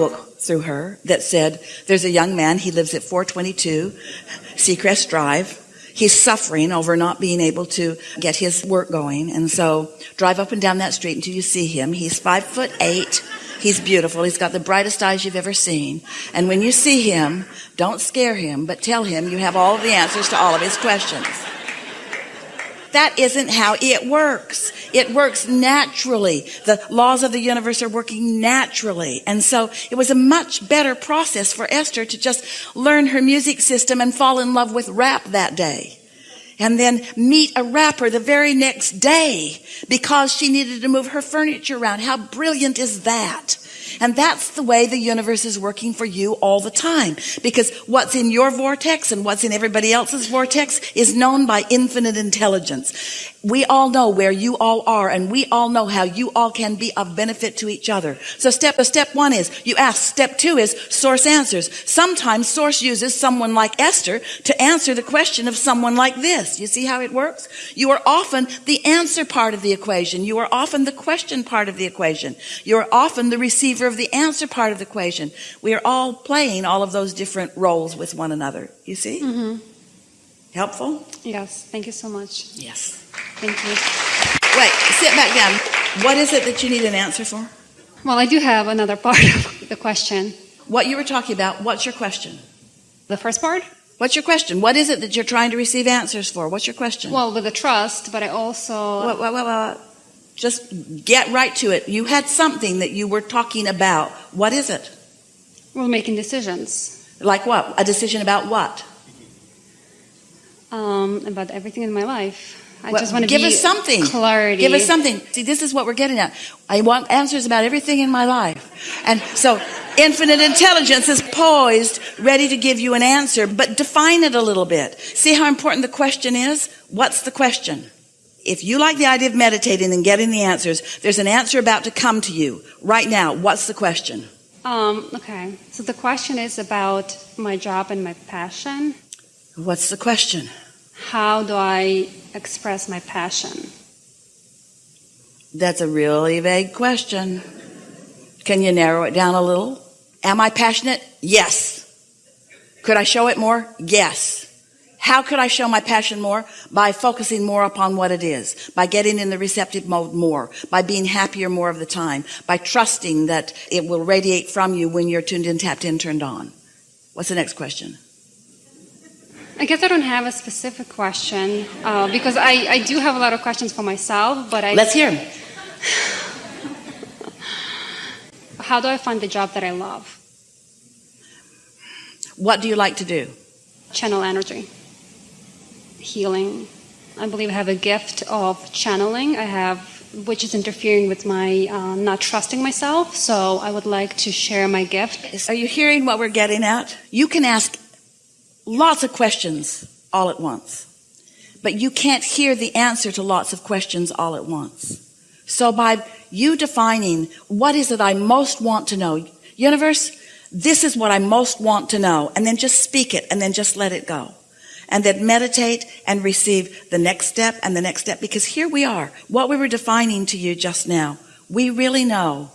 book through her that said, there's a young man, he lives at 422 Seacrest Drive. He's suffering over not being able to get his work going. And so drive up and down that street until you see him. He's five foot eight. He's beautiful. He's got the brightest eyes you've ever seen. And when you see him, don't scare him, but tell him you have all the answers to all of his questions. That isn't how it works. It works naturally. The laws of the universe are working naturally. And so it was a much better process for Esther to just learn her music system and fall in love with rap that day. And then meet a rapper the very next day because she needed to move her furniture around. How brilliant is that? And that's the way the universe is working for you all the time. Because what's in your vortex and what's in everybody else's vortex is known by infinite intelligence. We all know where you all are and we all know how you all can be of benefit to each other. So step, step one is you ask. Step two is source answers. Sometimes source uses someone like Esther to answer the question of someone like this. You see how it works? You are often the answer part of the equation. You are often the question part of the equation. You are often the receiver of the answer part of the equation. We are all playing all of those different roles with one another. You see? Mm-hmm. Helpful? Yes. Thank you so much. Yes. Thank you. Wait, sit back down. What is it that you need an answer for? Well, I do have another part of the question. What you were talking about, what's your question? The first part? What's your question? What is it that you're trying to receive answers for? What's your question? Well, with the trust, but I also. Well, well, well, well, just get right to it. You had something that you were talking about. What is it? We're making decisions. Like what? A decision about what? Um, about everything in my life. I Well, just want to give us something. clarity. Give us something. See, this is what we're getting at. I want answers about everything in my life. And so infinite intelligence is poised, ready to give you an answer, but define it a little bit. See how important the question is? What's the question? If you like the idea of meditating and getting the answers, there's an answer about to come to you right now. What's the question? Um, okay. So the question is about my job and my passion. What's the question? How do I express my passion? That's a really vague question. Can you narrow it down a little? Am I passionate? Yes. Could I show it more? Yes. How could I show my passion more? By focusing more upon what it is, by getting in the receptive mode more, by being happier more of the time, by trusting that it will radiate from you when you're tuned in, tapped in, turned on. What's the next question? I guess I don't have a specific question uh, because I, I do have a lot of questions for myself, but I. Let's hear 'em. How do I find the job that I love? What do you like to do? Channel energy, healing. I believe I have a gift of channeling. I have, which is interfering with my uh, not trusting myself. So I would like to share my gift. Are you hearing what we're getting at? You can ask lots of questions all at once, but you can't hear the answer to lots of questions all at once. So by you defining what is it I most want to know, universe, this is what I most want to know, and then just speak it and then just let it go. And then meditate and receive the next step and the next step because here we are. What we were defining to you just now, we really know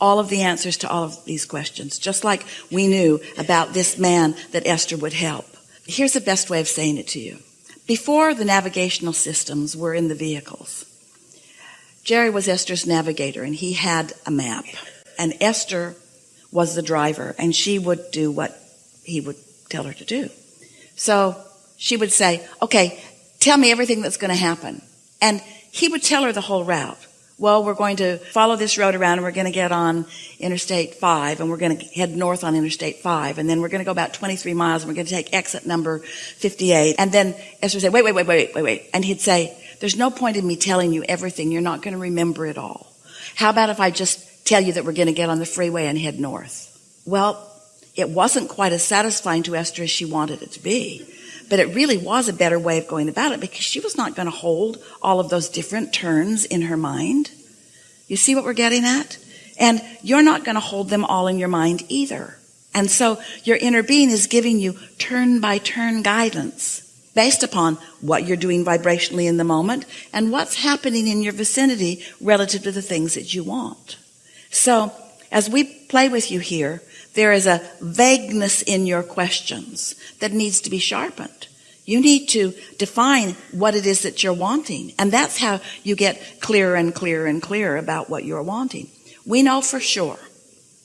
all of the answers to all of these questions, just like we knew about this man that Esther would help. Here's the best way of saying it to you. Before the navigational systems were in the vehicles, Jerry was Esther's navigator and he had a map and Esther was the driver and she would do what he would tell her to do. So she would say, okay, tell me everything that's going to happen. And he would tell her the whole route. Well, we're going to follow this road around and we're going to get on Interstate 5 and we're going to head north on Interstate 5 and then we're going to go about 23 miles and we're going to take exit number 58. And then Esther would say, wait, wait, wait, wait, wait, wait. And he'd say, there's no point in me telling you everything. You're not going to remember it all. How about if I just tell you that we're going to get on the freeway and head north? Well, it wasn't quite as satisfying to Esther as she wanted it to be. But it really was a better way of going about it because she was not going to hold all of those different turns in her mind. You see what we're getting at? And you're not going to hold them all in your mind either. And so your inner being is giving you turn by turn guidance based upon what you're doing vibrationally in the moment and what's happening in your vicinity relative to the things that you want. So as we play with you here, there is a vagueness in your questions that needs to be sharpened. You need to define what it is that you're wanting. And that's how you get clearer and clearer and clearer about what you're wanting. We know for sure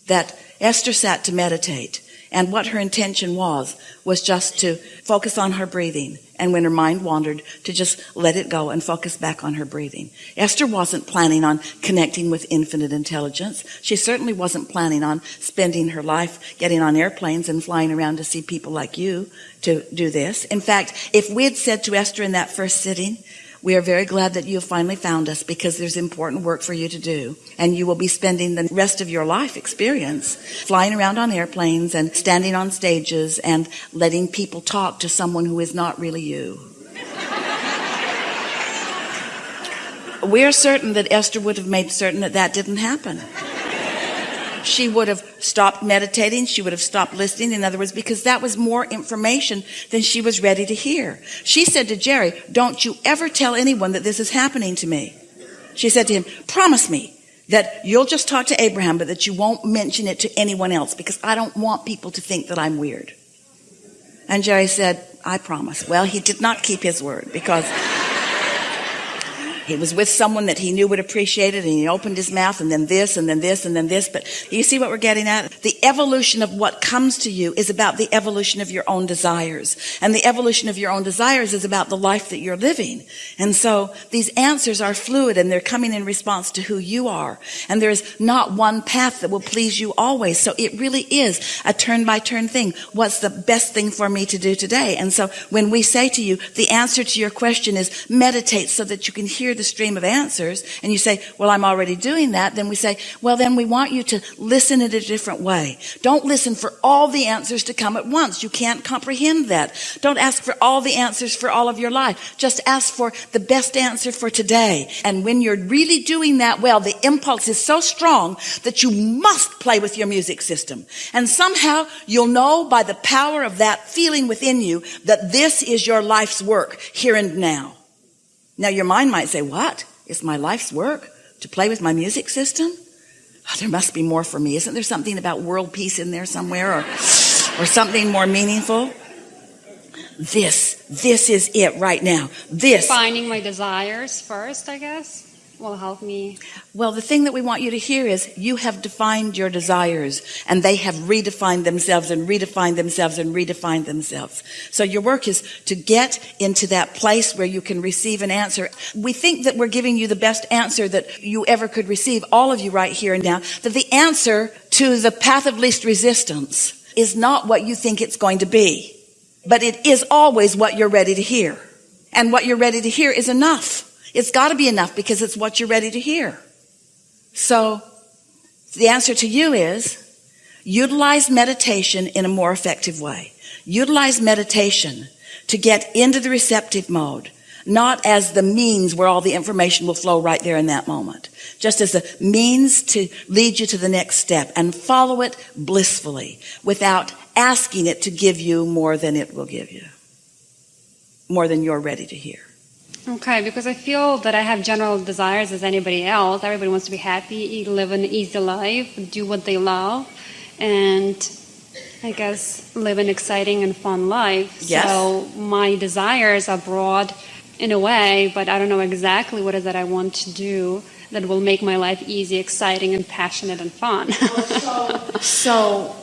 that Esther sat to meditate and what her intention was, was just to focus on her breathing. And when her mind wandered, to just let it go and focus back on her breathing. Esther wasn't planning on connecting with infinite intelligence. She certainly wasn't planning on spending her life getting on airplanes and flying around to see people like you to do this. In fact, if we had said to Esther in that first sitting, we are very glad that you have finally found us because there's important work for you to do. And you will be spending the rest of your life experience flying around on airplanes and standing on stages and letting people talk to someone who is not really you. we are certain that Esther would have made certain that that didn't happen she would have stopped meditating. She would have stopped listening. In other words, because that was more information than she was ready to hear. She said to Jerry, don't you ever tell anyone that this is happening to me. She said to him, promise me that you'll just talk to Abraham, but that you won't mention it to anyone else because I don't want people to think that I'm weird. And Jerry said, I promise. Well, he did not keep his word because he was with someone that he knew would appreciate it and he opened his mouth and then this and then this and then this. But you see what we're getting at? The evolution of what comes to you is about the evolution of your own desires. And the evolution of your own desires is about the life that you're living. And so these answers are fluid and they're coming in response to who you are. And there's not one path that will please you always. So it really is a turn by turn thing. What's the best thing for me to do today? And so when we say to you, the answer to your question is meditate so that you can hear the stream of answers and you say, well, I'm already doing that, then we say, well, then we want you to listen in a different way. Don't listen for all the answers to come at once. You can't comprehend that. Don't ask for all the answers for all of your life. Just ask for the best answer for today. And when you're really doing that well, the impulse is so strong that you must play with your music system. And somehow you'll know by the power of that feeling within you that this is your life's work here and now. Now your mind might say, what? It's my life's work to play with my music system? Oh, there must be more for me. Isn't there something about world peace in there somewhere or, or something more meaningful? This, this is it right now. This. Finding my desires first, I guess will help me? Well, the thing that we want you to hear is you have defined your desires and they have redefined themselves and redefined themselves and redefined themselves. So your work is to get into that place where you can receive an answer. We think that we're giving you the best answer that you ever could receive, all of you right here and now, that the answer to the path of least resistance is not what you think it's going to be, but it is always what you're ready to hear. And what you're ready to hear is enough. It's got to be enough because it's what you're ready to hear. So the answer to you is utilize meditation in a more effective way. Utilize meditation to get into the receptive mode, not as the means where all the information will flow right there in that moment, just as a means to lead you to the next step and follow it blissfully without asking it to give you more than it will give you, more than you're ready to hear. Okay, because I feel that I have general desires as anybody else. Everybody wants to be happy, live an easy life, do what they love, and I guess live an exciting and fun life. Yes. So my desires are broad in a way, but I don't know exactly what is that I want to do that will make my life easy, exciting, and passionate and fun. so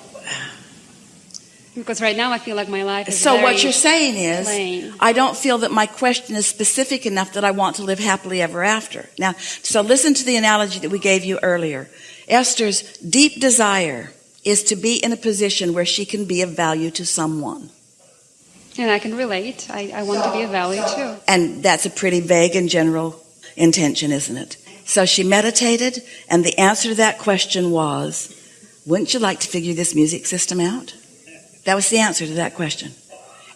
because right now I feel like my life is So what you're saying is, plain. I don't feel that my question is specific enough that I want to live happily ever after. Now, so listen to the analogy that we gave you earlier. Esther's deep desire is to be in a position where she can be of value to someone. And I can relate. I, I want to be of value too. And that's a pretty vague and general intention, isn't it? So she meditated, and the answer to that question was, wouldn't you like to figure this music system out? That was the answer to that question.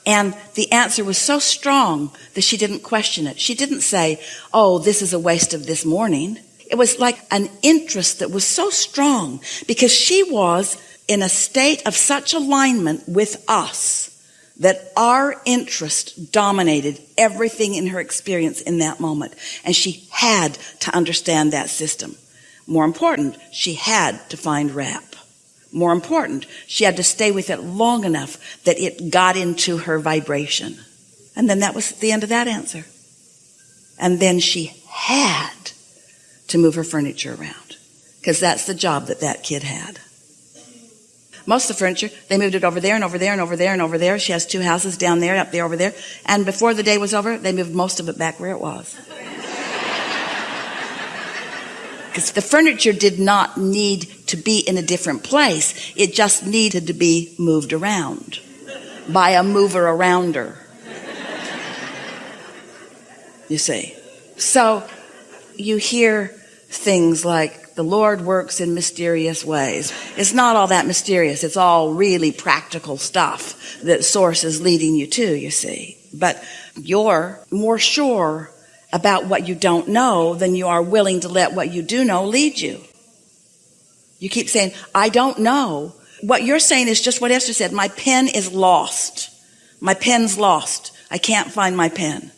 And the answer was so strong that she didn't question it. She didn't say, Oh, this is a waste of this morning. It was like an interest that was so strong because she was in a state of such alignment with us that our interest dominated everything in her experience in that moment. And she had to understand that system. More important, she had to find rap more important. She had to stay with it long enough that it got into her vibration. And then that was the end of that answer. And then she had to move her furniture around because that's the job that that kid had. Most of the furniture, they moved it over there and over there and over there and over there. She has two houses down there, up there, over there. And before the day was over, they moved most of it back where it was. Because the furniture did not need to be in a different place. It just needed to be moved around by a mover arounder. You see. So you hear things like the Lord works in mysterious ways. It's not all that mysterious. It's all really practical stuff that source is leading you to, you see. But you're more sure about what you don't know than you are willing to let what you do know lead you. You keep saying, I don't know. What you're saying is just what Esther said. My pen is lost. My pen's lost. I can't find my pen.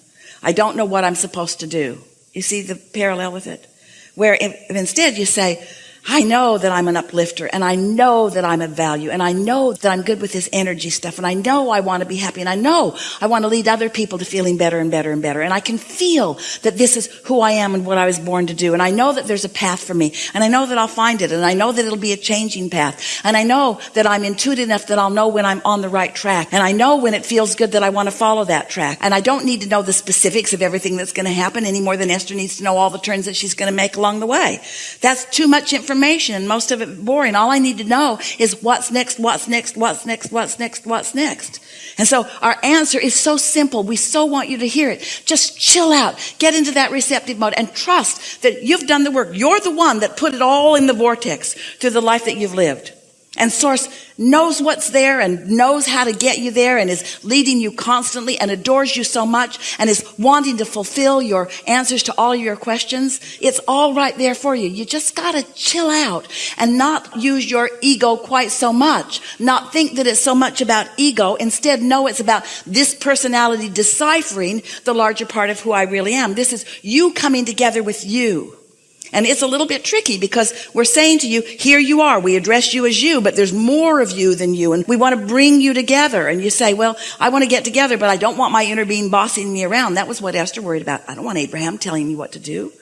I don't know what I'm supposed to do. You see the parallel with it? Where if, if instead you say, I know that I'm an uplifter and I know that I'm of value and I know that I'm good with this energy stuff and I know I want to be happy and I know I want to lead other people to feeling better and better and better and I can feel that this is who I am and what I was born to do and I know that there's a path for me and I know that I'll find it and I know that it'll be a changing path and I know that I'm intuitive enough that I'll know when I'm on the right track and I know when it feels good that I want to follow that track and I don't need to know the specifics of everything that's going to happen any more than Esther needs to know all the turns that she's going to make along the way. That's too much information information, most of it boring. All I need to know is what's next, what's next, what's next, what's next, what's next. And so our answer is so simple. We so want you to hear it. Just chill out, get into that receptive mode and trust that you've done the work. You're the one that put it all in the vortex through the life that you've lived. And source knows what's there and knows how to get you there and is leading you constantly and adores you so much and is wanting to fulfill your answers to all your questions. It's all right there for you. You just gotta chill out and not use your ego quite so much. Not think that it's so much about ego. Instead, know it's about this personality deciphering the larger part of who I really am. This is you coming together with you. And it's a little bit tricky because we're saying to you, here you are. We address you as you, but there's more of you than you. And we want to bring you together. And you say, well, I want to get together, but I don't want my inner being bossing me around. That was what Esther worried about. I don't want Abraham telling me what to do.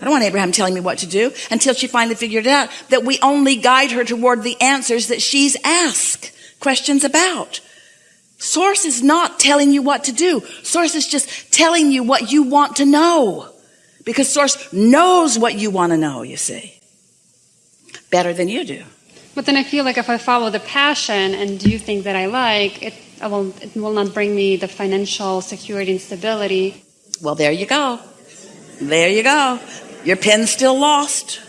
I don't want Abraham telling me what to do until she finally figured out that we only guide her toward the answers that she's asked questions about. Source is not telling you what to do. Source is just telling you what you want to know. Because source knows what you want to know, you see. Better than you do. But then I feel like if I follow the passion and do things that I like, it, I will, it will not bring me the financial security and stability. Well, there you go. There you go. Your pen's still lost.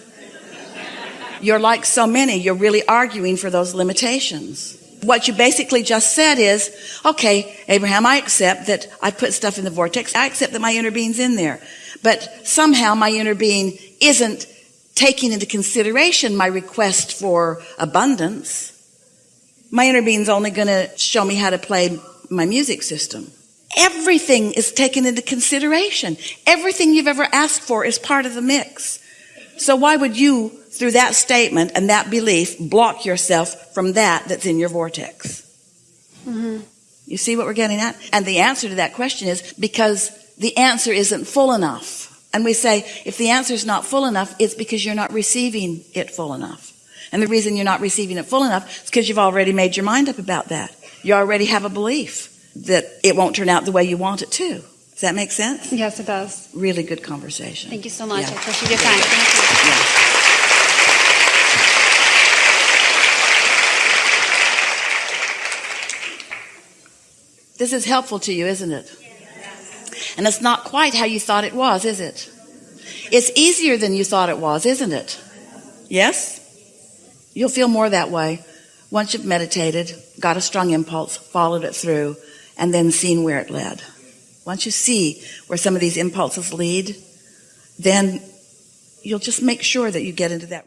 You're like so many. You're really arguing for those limitations. What you basically just said is, okay, Abraham, I accept that I put stuff in the vortex. I accept that my inner being's in there. But somehow my inner being isn't taking into consideration my request for abundance. My inner being's only going to show me how to play my music system. Everything is taken into consideration. Everything you've ever asked for is part of the mix. So why would you, through that statement and that belief, block yourself from that that's in your vortex? Mm-hmm. You see what we're getting at? And the answer to that question is because the answer isn't full enough. And we say, if the answer is not full enough, it's because you're not receiving it full enough. And the reason you're not receiving it full enough is because you've already made your mind up about that. You already have a belief that it won't turn out the way you want it to. Does that make sense? Yes, it does. Really good conversation. Thank you so much. Yeah. I appreciate your time. Thank you. Yeah. This is helpful to you, isn't it? And it's not quite how you thought it was, is it? It's easier than you thought it was, isn't it? Yes? You'll feel more that way once you've meditated, got a strong impulse, followed it through, and then seen where it led. Once you see where some of these impulses lead, then you'll just make sure that you get into that.